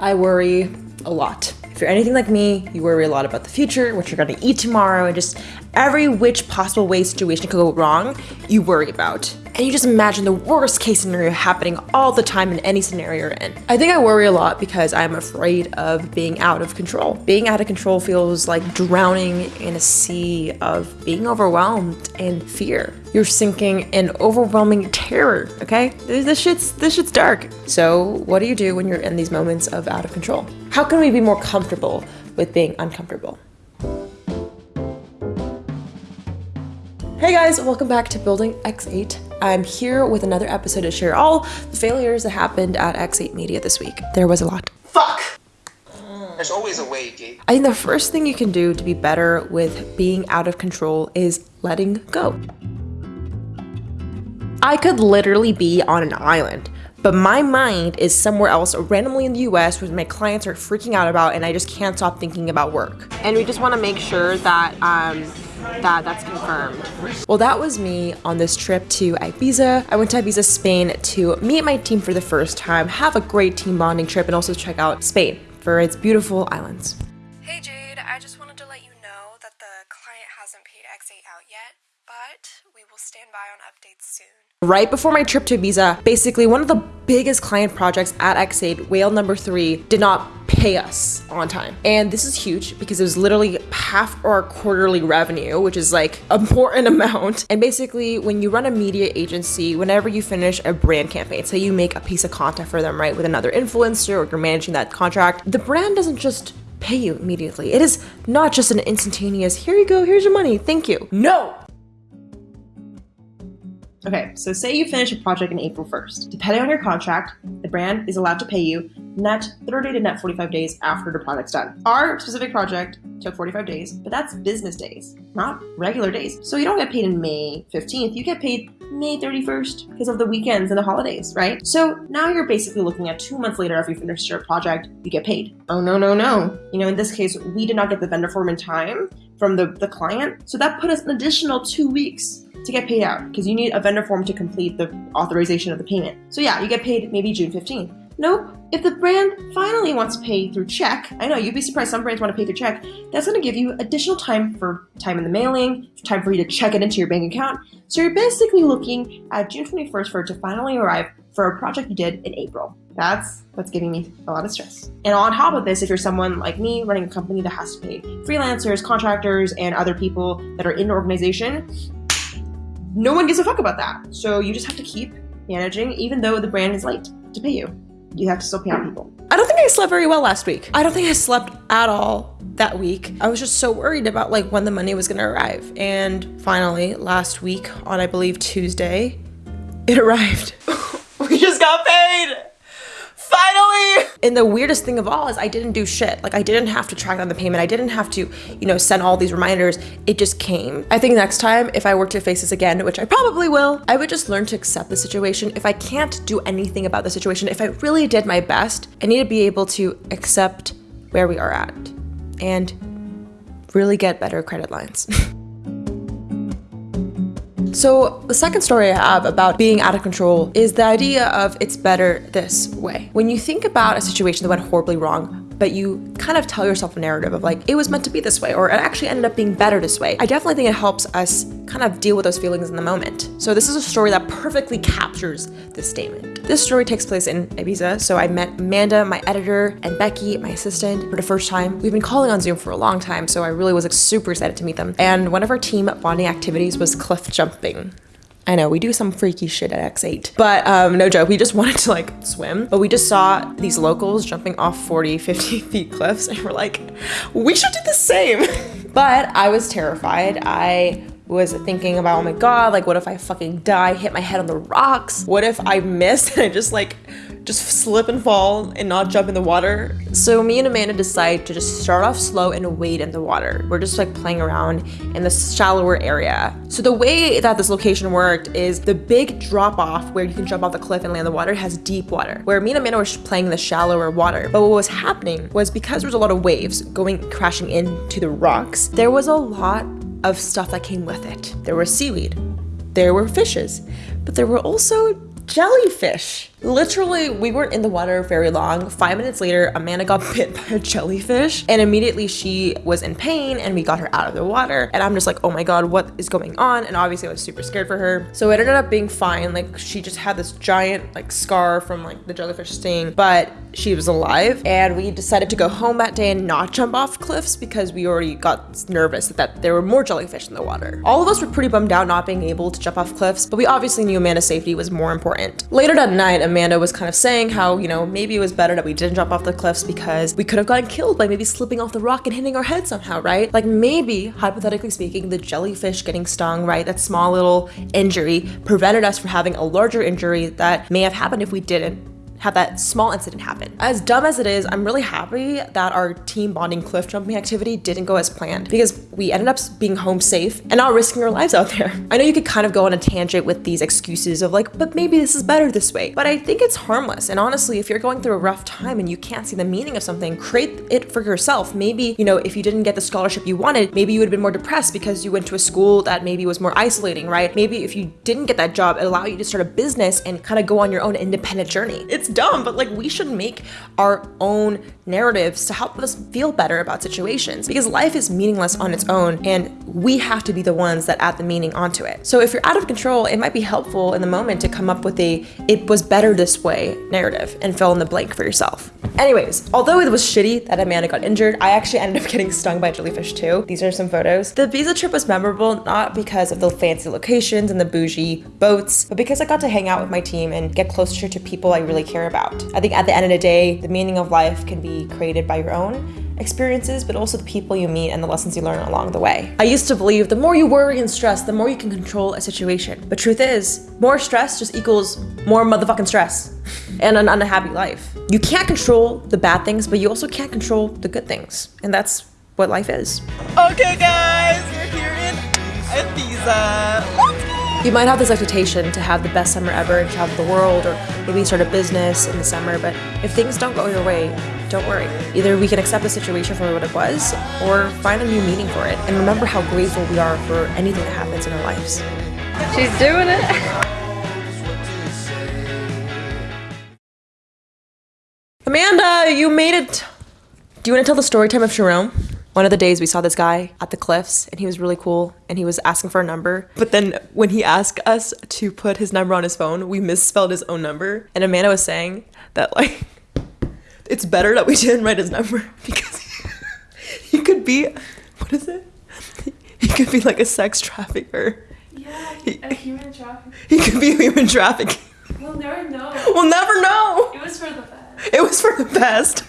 I worry a lot. If you're anything like me, you worry a lot about the future, what you're gonna eat tomorrow, and just every which possible way situation could go wrong, you worry about. And you just imagine the worst case scenario happening all the time in any scenario you're in. I think I worry a lot because I'm afraid of being out of control. Being out of control feels like drowning in a sea of being overwhelmed and fear. You're sinking in overwhelming terror, okay? This shit's this shit's dark. So what do you do when you're in these moments of out of control? How can we be more comfortable with being uncomfortable? Hey guys, welcome back to Building X8. I'm here with another episode to share all the failures that happened at X8 Media this week. There was a lot. Fuck! There's always a way, Gabe. I think the first thing you can do to be better with being out of control is letting go. I could literally be on an island, but my mind is somewhere else randomly in the US where my clients are freaking out about and I just can't stop thinking about work. And we just want to make sure that um, that that's confirmed. Well, that was me on this trip to Ibiza. I went to Ibiza, Spain to meet my team for the first time, have a great team bonding trip, and also check out Spain for its beautiful islands. Hey Jade, I just wanted to let you know that the client hasn't paid X8 out yet, but we will stand by on updates soon. Right before my trip to Ibiza, basically one of the biggest client projects at X8, Whale number three, did not pay us on time. And this is huge because it was literally half our quarterly revenue, which is like important amount. And basically when you run a media agency, whenever you finish a brand campaign, say you make a piece of content for them, right, with another influencer or you're managing that contract, the brand doesn't just pay you immediately. It is not just an instantaneous, here you go, here's your money, thank you. No, Okay, so say you finish a project in April 1st. Depending on your contract, the brand is allowed to pay you net 30 to net 45 days after the project's done. Our specific project took 45 days, but that's business days, not regular days. So you don't get paid in May 15th, you get paid May 31st because of the weekends and the holidays, right? So now you're basically looking at two months later after you finish your project, you get paid. Oh, no, no, no. You know, in this case, we did not get the vendor form in time from the, the client. So that put us an additional two weeks to get paid out because you need a vendor form to complete the authorization of the payment. So yeah, you get paid maybe June 15th. Nope. If the brand finally wants to pay through check, I know you'd be surprised some brands want to pay through check, that's going to give you additional time for time in the mailing, time for you to check it into your bank account. So you're basically looking at June 21st for it to finally arrive for a project you did in April. That's what's giving me a lot of stress. And on top of this, if you're someone like me running a company that has to pay freelancers, contractors, and other people that are in the organization, no one gives a fuck about that. So you just have to keep managing, even though the brand is late to pay you. You have to still pay out people. I don't think I slept very well last week. I don't think I slept at all that week. I was just so worried about like when the money was gonna arrive. And finally, last week on I believe Tuesday, it arrived. we just got paid! Finally! And the weirdest thing of all is I didn't do shit. Like I didn't have to track down the payment. I didn't have to, you know, send all these reminders. It just came. I think next time, if I were to face this again, which I probably will, I would just learn to accept the situation. If I can't do anything about the situation, if I really did my best, I need to be able to accept where we are at and really get better credit lines. So the second story I have about being out of control is the idea of it's better this way. When you think about a situation that went horribly wrong, but you kind of tell yourself a narrative of like, it was meant to be this way, or it actually ended up being better this way. I definitely think it helps us kind of deal with those feelings in the moment. So this is a story that perfectly captures this statement. This story takes place in Ibiza, so I met Amanda, my editor, and Becky, my assistant, for the first time. We've been calling on Zoom for a long time, so I really was like, super excited to meet them. And one of our team bonding activities was cliff jumping. I know we do some freaky shit at X8, but um, no joke, we just wanted to like swim, but we just saw these locals jumping off 40, 50 feet cliffs and we're like, we should do the same. but I was terrified. I was thinking about, oh my God, like what if I fucking die, hit my head on the rocks? What if I miss and I just like just slip and fall and not jump in the water. So me and Amanda decide to just start off slow and wade in the water. We're just like playing around in the shallower area. So the way that this location worked is the big drop off where you can jump off the cliff and land in the water has deep water, where me and Amanda were playing in the shallower water. But what was happening was because there was a lot of waves going crashing into the rocks, there was a lot of stuff that came with it. There was seaweed, there were fishes, but there were also jellyfish. Literally, we weren't in the water very long. Five minutes later, Amanda got bit by a jellyfish, and immediately she was in pain, and we got her out of the water. And I'm just like, oh my god, what is going on? And obviously, I was super scared for her. So it ended up being fine. Like she just had this giant like scar from like the jellyfish sting, but she was alive. And we decided to go home that day and not jump off cliffs because we already got nervous that there were more jellyfish in the water. All of us were pretty bummed out not being able to jump off cliffs, but we obviously knew Amanda's safety was more important. Later that night, Amanda was kind of saying how, you know, maybe it was better that we didn't jump off the cliffs because we could have gotten killed by maybe slipping off the rock and hitting our head somehow, right? Like maybe, hypothetically speaking, the jellyfish getting stung, right? That small little injury prevented us from having a larger injury that may have happened if we didn't have that small incident happen. As dumb as it is, I'm really happy that our team bonding cliff jumping activity didn't go as planned because we ended up being home safe and not risking our lives out there. I know you could kind of go on a tangent with these excuses of like, but maybe this is better this way. But I think it's harmless. And honestly, if you're going through a rough time and you can't see the meaning of something, create it for yourself. Maybe, you know, if you didn't get the scholarship you wanted, maybe you would have been more depressed because you went to a school that maybe was more isolating, right? Maybe if you didn't get that job, it allowed you to start a business and kind of go on your own independent journey. It's dumb, but like we should make our own narratives to help us feel better about situations because life is meaningless on its own and we have to be the ones that add the meaning onto it. So if you're out of control, it might be helpful in the moment to come up with a it was better this way narrative and fill in the blank for yourself. Anyways, although it was shitty that Amanda got injured, I actually ended up getting stung by jellyfish too. These are some photos. The Ibiza trip was memorable not because of the fancy locations and the bougie boats, but because I got to hang out with my team and get closer to people I really care about. I think at the end of the day, the meaning of life can be created by your own experiences, but also the people you meet and the lessons you learn along the way. I used to believe the more you worry and stress, the more you can control a situation. But truth is, more stress just equals more motherfucking stress and an unhappy life. You can't control the bad things, but you also can't control the good things. And that's what life is. Okay guys, we're here in Ibiza. You might have this expectation to have the best summer ever and travel the world or maybe start a business in the summer, but if things don't go your way, don't worry. Either we can accept the situation for what it was or find a new meaning for it and remember how grateful we are for anything that happens in our lives. She's doing it. Amanda, you made it. Do you want to tell the story time of Jerome? One of the days we saw this guy at the cliffs and he was really cool and he was asking for a number. But then when he asked us to put his number on his phone, we misspelled his own number. And Amanda was saying that like it's better that we didn't write his number because he could be what is it? He could be like a sex trafficker. Yeah, a human trafficking. He could be a human trafficking. We'll never know. We'll never know. It was for the best. It was for the best.